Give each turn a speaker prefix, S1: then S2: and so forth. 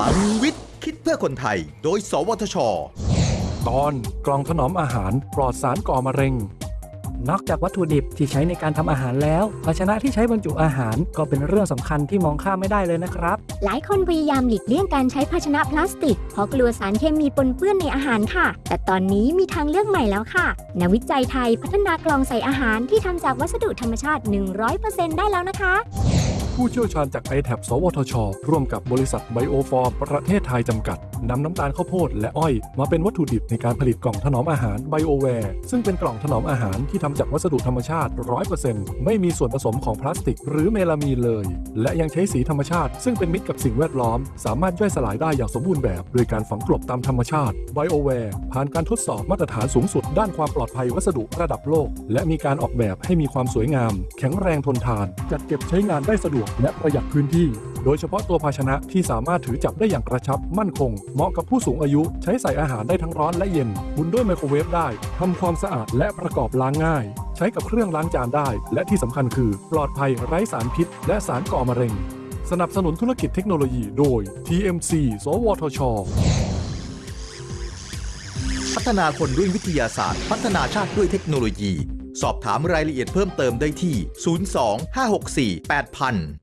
S1: ลังวิทย์ คิดเพื่อคนไทย โดย สวทช
S2: ตอนกล่องถนอมอาหารปลอดสารก่อมะเร็ง
S3: นอกจากวัตถุดิบที่ใช้ในการทำอาหารแล้ว ภาชนะที่ใช้บรรจุอาหารก็เป็นเรื่องสำคัญที่มองข้ามไม่ได้เลยนะครับ
S4: หลายคนพยายามหลีกเลี่ยงการใช้ภาชนะพลาสติก เพราะกลัวสารเคมีปนเปื้อนในอาหารค่ะ แต่ตอนนี้มีทางเลือกใหม่แล้วค่ะนักวิจัยไทยพัฒนากล่องใส่อาหารที่ทำจากวัสดุธรรมชาติ 100%ได้แล้วนะคะ
S2: ผู้เชี่ยวชาญจาก i t a b สวทช ร่วมกับบริษัท Bioform ประเทศไทยจำกัด นำน้ำตาลข้าวโพดและอ้อย มาเป็นวัตถุดิบในการผลิตกล่องถนอมอาหาร Bioware ซึ่งเป็นกล่องถนอมอาหารที่ทำจากวัสดุธรรมชาติ 100%ไม่มีส่วนผสมของพลาสติก หรือเมลามีนเลย และยังใช้สีธรรมชาติ ซึ่งเป็นมิตรกับสิ่งแวดล้อม สามารถย่อยสลายได้อย่างสมบูรณ์แบบโดยการฝังกลบตามธรรมชาติ Bioware ผ่านการทดสอบมาตรฐานสูงสุด ด้านความปลอดภัยวัสดุระดับโลก และมีการออกแบบให้มีความสวยงาม แข็งแรงทนทาน จัดเก็บใช้งานได้สะดวกและประหยัดพื้นที่ โดยเฉพาะตัวภาชนะที่สามารถถือจับได้อย่างกระชับมั่นคง เหมาะกับผู้สูงอายุใช้ใส่อาหารได้ทั้งร้อนและเย็นหมุนด้วยไมโครเวฟได้ทำความสะอาดและประกอบล้างง่าย ใช้กับเครื่องล้างจานได้ และที่สำคัญคือ ปลอดภัยไร้สารพิษ และสารก่อมะเร็ง สนับสนุนธุรกิจเทคโนโลยีโดย TMC สวทช
S1: พัฒนาคนด้วยวิทยาศาสตร์ พัฒนาชาติด้วยเทคโนโลยี สอบถามรายละเอียดเพิ่มเติมได้ที่ 02 564 8000